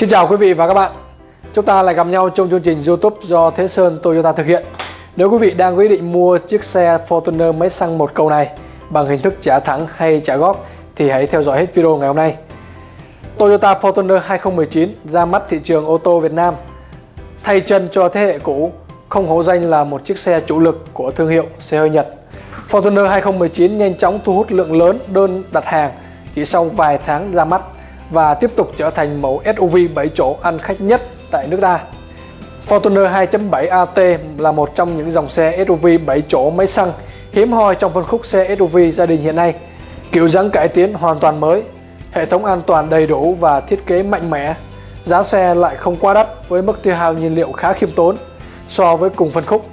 Xin chào quý vị và các bạn. Chúng ta lại gặp nhau trong chương trình youtube do Thế Sơn Toyota thực hiện. Nếu quý vị đang quyết định mua chiếc xe Fortuner máy xăng một cầu này bằng hình thức trả thẳng hay trả góp thì hãy theo dõi hết video ngày hôm nay. Toyota Fortuner 2019 ra mắt thị trường ô tô Việt Nam. Thay chân cho thế hệ cũ, không hổ danh là một chiếc xe chủ lực của thương hiệu xe hơi Nhật. Fortuner 2019 nhanh chóng thu hút lượng lớn đơn đặt hàng chỉ sau vài tháng ra mắt và tiếp tục trở thành mẫu SUV 7 chỗ ăn khách nhất tại nước ta. Fortuner 2.7 AT là một trong những dòng xe SUV 7 chỗ máy xăng hiếm hoi trong phân khúc xe SUV gia đình hiện nay. Kiểu dáng cải tiến hoàn toàn mới, hệ thống an toàn đầy đủ và thiết kế mạnh mẽ. Giá xe lại không quá đắt với mức tiêu hao nhiên liệu khá khiêm tốn so với cùng phân khúc.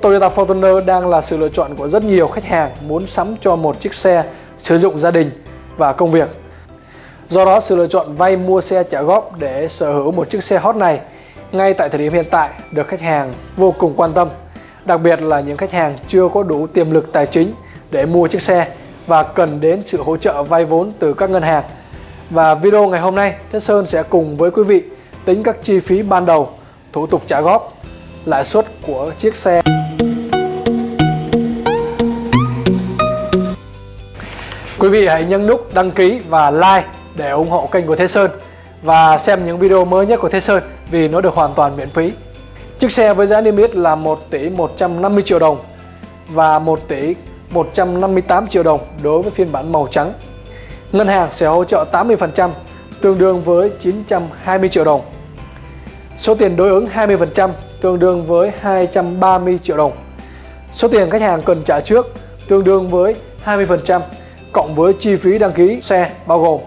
Toyota Fortuner đang là sự lựa chọn của rất nhiều khách hàng muốn sắm cho một chiếc xe sử dụng gia đình và công việc. Do đó sự lựa chọn vay mua xe trả góp để sở hữu một chiếc xe hot này ngay tại thời điểm hiện tại được khách hàng vô cùng quan tâm. Đặc biệt là những khách hàng chưa có đủ tiềm lực tài chính để mua chiếc xe và cần đến sự hỗ trợ vay vốn từ các ngân hàng. Và video ngày hôm nay, Thế Sơn sẽ cùng với quý vị tính các chi phí ban đầu, thủ tục trả góp, lãi suất của chiếc xe. Quý vị hãy nhấn nút đăng ký và like để ủng hộ kênh của Thế Sơn và xem những video mới nhất của Thế Sơn vì nó được hoàn toàn miễn phí. Chiếc xe với giá niêm yết là 1 tỷ 150 triệu đồng và 1 tỷ 158 triệu đồng đối với phiên bản màu trắng. Ngân hàng sẽ hỗ trợ 80% tương đương với 920 triệu đồng. Số tiền đối ứng 20% tương đương với 230 triệu đồng. Số tiền khách hàng cần trả trước, tương đương với 20% cộng với chi phí đăng ký xe bao gồm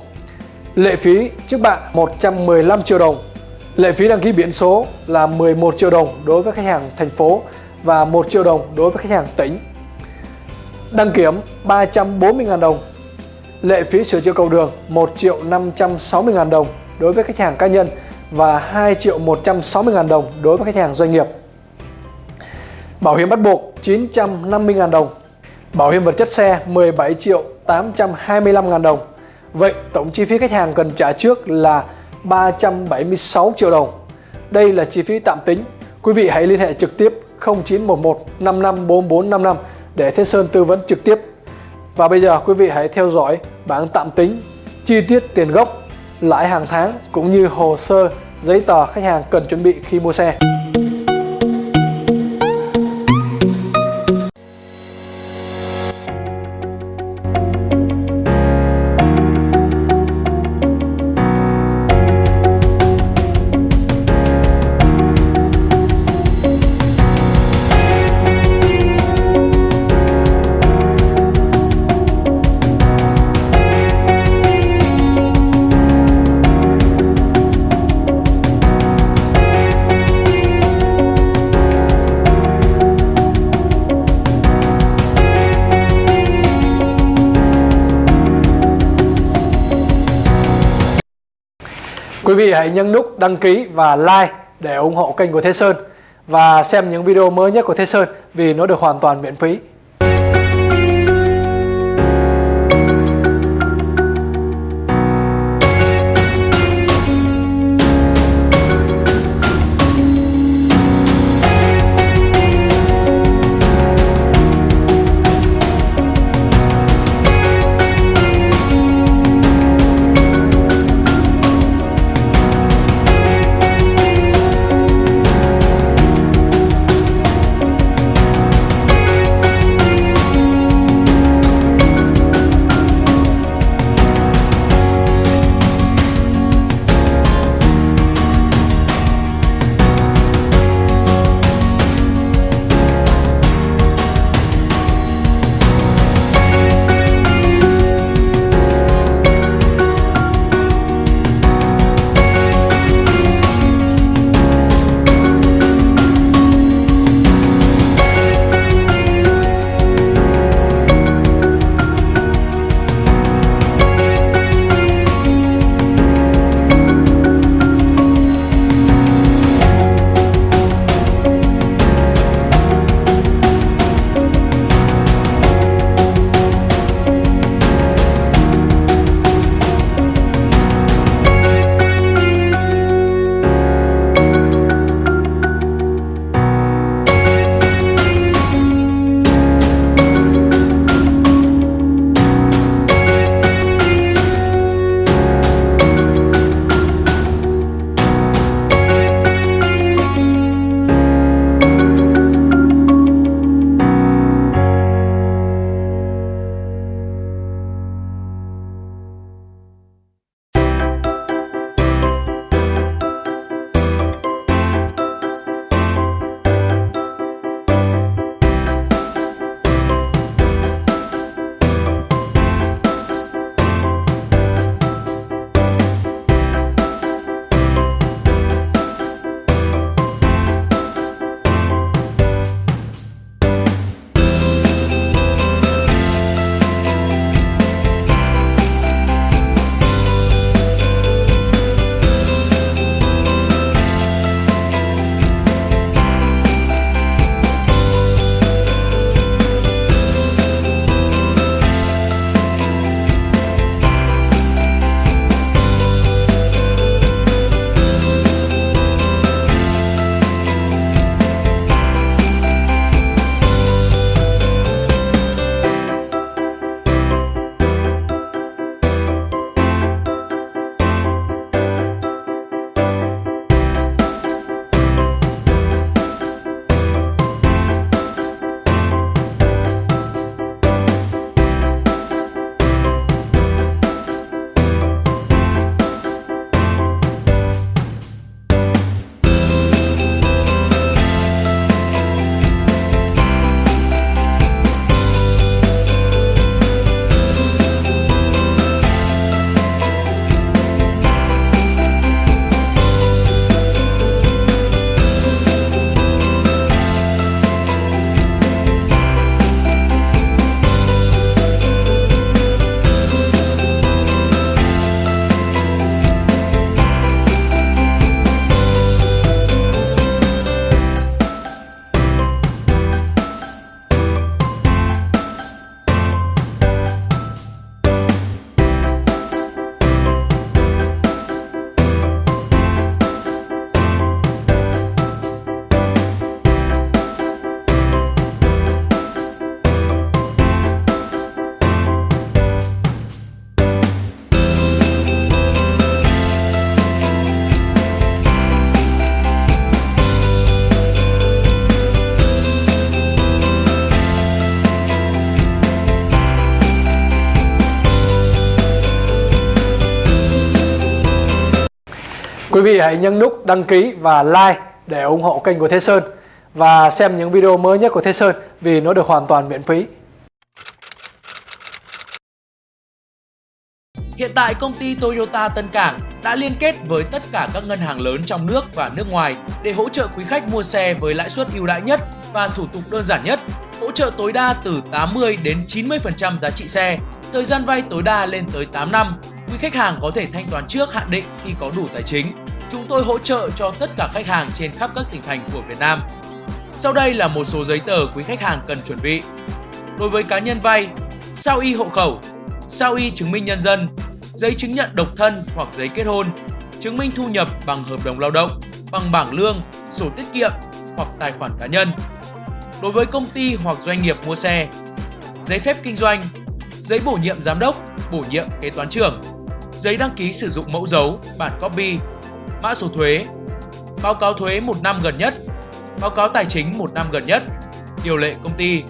Lệ phí trước bạ 115 triệu đồng. Lệ phí đăng ký biển số là 11 triệu đồng đối với khách hàng thành phố và 1 triệu đồng đối với khách hàng tỉnh. Đăng kiểm 340.000 đồng. Lệ phí sửa chữa cầu đường 1 triệu 560.000 đồng đối với khách hàng cá nhân và 2 triệu 160.000 đồng đối với khách hàng doanh nghiệp. Bảo hiểm bắt buộc 950.000 đồng. Bảo hiểm vật chất xe 17 triệu 825.000 đồng. Vậy tổng chi phí khách hàng cần trả trước là 376 triệu đồng. Đây là chi phí tạm tính. Quý vị hãy liên hệ trực tiếp 0911 554455 để Thế Sơn tư vấn trực tiếp. Và bây giờ quý vị hãy theo dõi bảng tạm tính chi tiết tiền gốc, lãi hàng tháng cũng như hồ sơ giấy tờ khách hàng cần chuẩn bị khi mua xe. Quý vị hãy nhấn nút đăng ký và like để ủng hộ kênh của Thế Sơn và xem những video mới nhất của Thế Sơn vì nó được hoàn toàn miễn phí. Quý vị hãy nhấn nút đăng ký và like để ủng hộ kênh của Thế Sơn và xem những video mới nhất của Thế Sơn vì nó được hoàn toàn miễn phí. Hiện tại công ty Toyota Tân Cảng đã liên kết với tất cả các ngân hàng lớn trong nước và nước ngoài để hỗ trợ quý khách mua xe với lãi suất ưu đãi nhất và thủ tục đơn giản nhất, hỗ trợ tối đa từ 80 đến 90% giá trị xe, thời gian vay tối đa lên tới 8 năm. Quý khách hàng có thể thanh toán trước hạn định khi có đủ tài chính. Chúng tôi hỗ trợ cho tất cả khách hàng trên khắp các tỉnh thành của Việt Nam. Sau đây là một số giấy tờ quý khách hàng cần chuẩn bị. Đối với cá nhân vay, sao y hộ khẩu, sao y chứng minh nhân dân, giấy chứng nhận độc thân hoặc giấy kết hôn, chứng minh thu nhập bằng hợp đồng lao động, bằng bảng lương, sổ tiết kiệm hoặc tài khoản cá nhân. Đối với công ty hoặc doanh nghiệp mua xe, giấy phép kinh doanh, giấy bổ nhiệm giám đốc, bổ nhiệm kế toán trưởng, giấy đăng ký sử dụng mẫu dấu, bản copy, mã số thuế, báo cáo thuế một năm gần nhất, báo cáo tài chính một năm gần nhất, điều lệ công ty.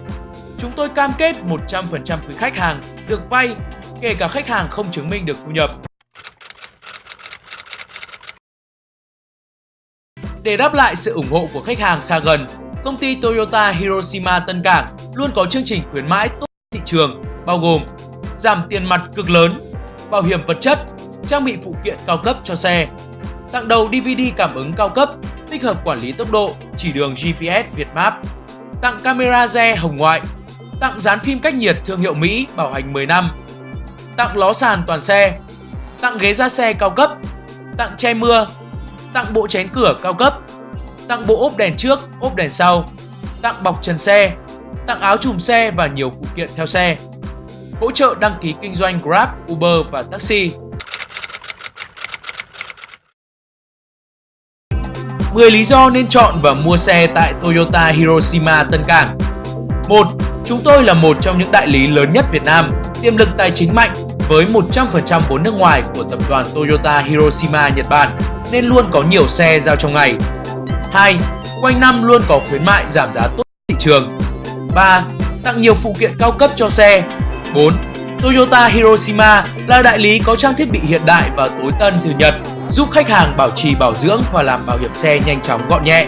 Chúng tôi cam kết 100% quý khách hàng được vay kể cả khách hàng không chứng minh được thu nhập. Để đáp lại sự ủng hộ của khách hàng xa gần, công ty Toyota Hiroshima Tân Cảng luôn có chương trình khuyến mãi tốt thị trường bao gồm giảm tiền mặt cực lớn, bảo hiểm vật chất, trang bị phụ kiện cao cấp cho xe, tặng đầu DVD cảm ứng cao cấp, tích hợp quản lý tốc độ, chỉ đường GPS việt map, tặng camera re hồng ngoại, tặng dán phim cách nhiệt thương hiệu Mỹ bảo hành 10 năm, tặng ló sàn toàn xe, tặng ghế ra xe cao cấp, tặng che mưa, tặng bộ chén cửa cao cấp, tặng bộ ốp đèn trước, ốp đèn sau, tặng bọc trần xe, tặng áo chùm xe và nhiều phụ kiện theo xe. Hỗ trợ đăng ký kinh doanh Grab, Uber và taxi. 10 lý do nên chọn và mua xe tại Toyota Hiroshima Tân Cảng 1. Chúng tôi là một trong những đại lý lớn nhất Việt Nam, tiềm lực tài chính mạnh với 100% vốn nước ngoài của tập đoàn Toyota Hiroshima Nhật Bản nên luôn có nhiều xe giao trong ngày. 2. Quanh năm luôn có khuyến mại giảm giá tốt thị trường. 3. Tặng nhiều phụ kiện cao cấp cho xe. 4. Toyota Hiroshima là đại lý có trang thiết bị hiện đại và tối tân từ Nhật, giúp khách hàng bảo trì bảo dưỡng và làm bảo hiểm xe nhanh chóng gọn nhẹ.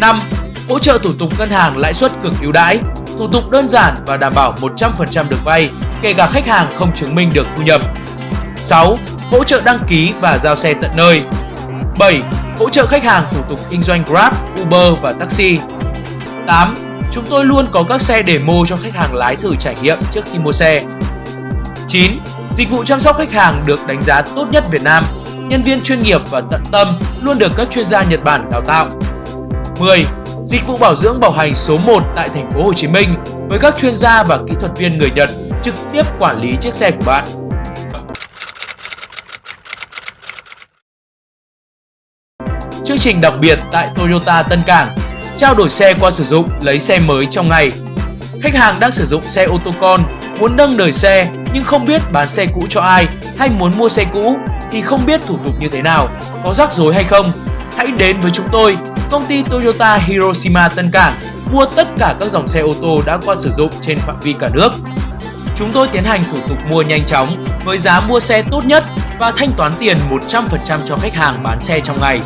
5. Hỗ trợ thủ tục ngân hàng lãi suất cực ưu đãi, thủ tục đơn giản và đảm bảo 100% được vay, kể cả khách hàng không chứng minh được thu nhập. 6. Hỗ trợ đăng ký và giao xe tận nơi. 7. Hỗ trợ khách hàng thủ tục kinh doanh Grab, Uber và taxi. 8. Chúng tôi luôn có các xe demo cho khách hàng lái thử trải nghiệm trước khi mua xe. 9. Dịch vụ chăm sóc khách hàng được đánh giá tốt nhất Việt Nam. Nhân viên chuyên nghiệp và tận tâm luôn được các chuyên gia Nhật Bản đào tạo. 10. Dịch vụ bảo dưỡng bảo hành số 1 tại thành phố Hồ Chí Minh với các chuyên gia và kỹ thuật viên người Nhật trực tiếp quản lý chiếc xe của bạn. Chương trình đặc biệt tại Toyota Tân Cảng Trao đổi xe qua sử dụng, lấy xe mới trong ngày Khách hàng đang sử dụng xe ô tô con, muốn nâng đời xe nhưng không biết bán xe cũ cho ai hay muốn mua xe cũ thì không biết thủ tục như thế nào, có rắc rối hay không Hãy đến với chúng tôi, công ty Toyota Hiroshima Tân Cảng mua tất cả các dòng xe ô tô đã qua sử dụng trên phạm vi cả nước. Chúng tôi tiến hành thủ tục mua nhanh chóng với giá mua xe tốt nhất và thanh toán tiền 100% cho khách hàng bán xe trong ngày.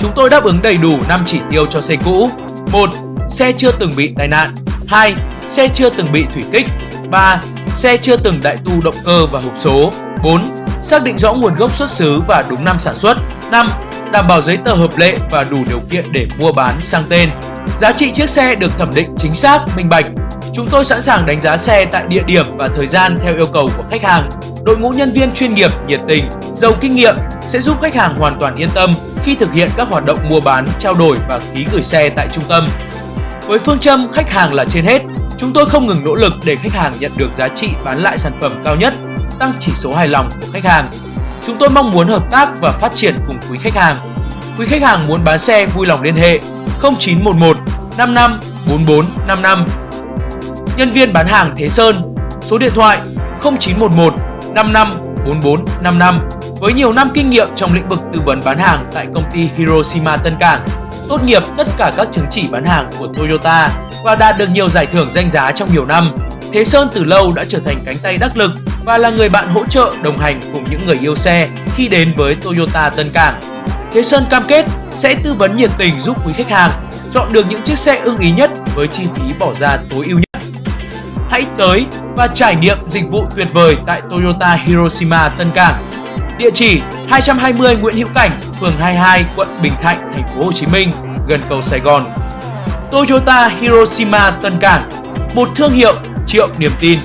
Chúng tôi đáp ứng đầy đủ 5 chỉ tiêu cho xe cũ. 1. Xe chưa từng bị tai nạn. 2. Xe chưa từng bị thủy kích. 3. Xe chưa từng đại tu động cơ và hộp số. 4. Xác định rõ nguồn gốc xuất xứ và đúng năm sản xuất. 5 đảm bảo giấy tờ hợp lệ và đủ điều kiện để mua bán sang tên. Giá trị chiếc xe được thẩm định chính xác, minh bạch. Chúng tôi sẵn sàng đánh giá xe tại địa điểm và thời gian theo yêu cầu của khách hàng. Đội ngũ nhân viên chuyên nghiệp, nhiệt tình, giàu kinh nghiệm sẽ giúp khách hàng hoàn toàn yên tâm khi thực hiện các hoạt động mua bán, trao đổi và ký gửi xe tại trung tâm. Với phương châm khách hàng là trên hết, chúng tôi không ngừng nỗ lực để khách hàng nhận được giá trị bán lại sản phẩm cao nhất, tăng chỉ số hài lòng của khách hàng Chúng tôi mong muốn hợp tác và phát triển cùng quý khách hàng. Quý khách hàng muốn bán xe vui lòng liên hệ 0911 55 44 55. Nhân viên bán hàng Thế Sơn, số điện thoại 0911 55 44 55 với nhiều năm kinh nghiệm trong lĩnh vực tư vấn bán hàng tại công ty Hiroshima Tân Cảng, tốt nghiệp tất cả các chứng chỉ bán hàng của Toyota và đạt được nhiều giải thưởng danh giá trong nhiều năm. Thế Sơn từ lâu đã trở thành cánh tay đắc lực và là người bạn hỗ trợ đồng hành cùng những người yêu xe khi đến với Toyota Tân Cảng. Thế Sơn cam kết sẽ tư vấn nhiệt tình giúp quý khách hàng chọn được những chiếc xe ưng ý nhất với chi phí bỏ ra tối ưu nhất. Hãy tới và trải nghiệm dịch vụ tuyệt vời tại Toyota Hiroshima Tân Cảng. Địa chỉ 220 Nguyễn Hữu Cảnh, phường 22, quận Bình Thạnh, thành phố Hồ Chí Minh, gần cầu Sài Gòn. Toyota Hiroshima Tân Cảng, một thương hiệu triệu niềm tin.